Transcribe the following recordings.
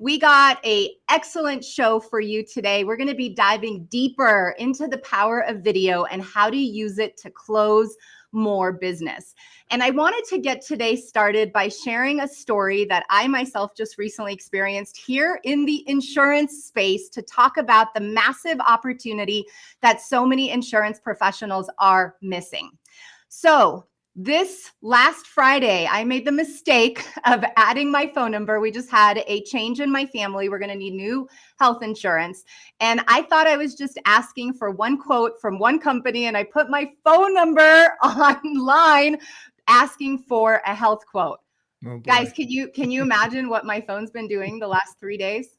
We got a excellent show for you today. We're going to be diving deeper into the power of video and how to use it to close more business. And I wanted to get today started by sharing a story that I myself just recently experienced here in the insurance space to talk about the massive opportunity that so many insurance professionals are missing. So, this last Friday, I made the mistake of adding my phone number. We just had a change in my family. We're going to need new health insurance. And I thought I was just asking for one quote from one company, and I put my phone number online asking for a health quote. Oh Guys, can you can you imagine what my phone's been doing the last 3 days?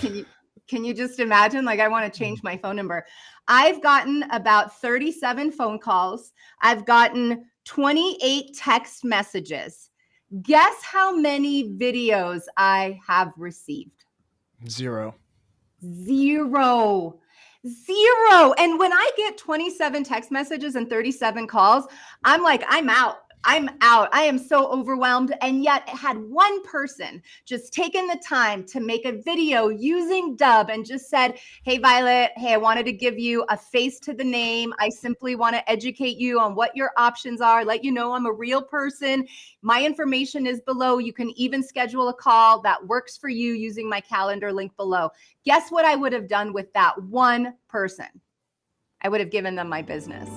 Can you can you just imagine like I want to change mm-hmm. my phone number. I've gotten about 37 phone calls. I've gotten 28 text messages. Guess how many videos I have received? Zero. Zero. Zero. And when I get 27 text messages and 37 calls, I'm like, I'm out. I'm out. I am so overwhelmed. And yet, had one person just taken the time to make a video using Dubb and just said, Hey, Violet, hey, I wanted to give you a face to the name. I simply want to educate you on what your options are, let you know I'm a real person. My information is below. You can even schedule a call that works for you using my calendar link below. Guess what I would have done with that one person? I would have given them my business.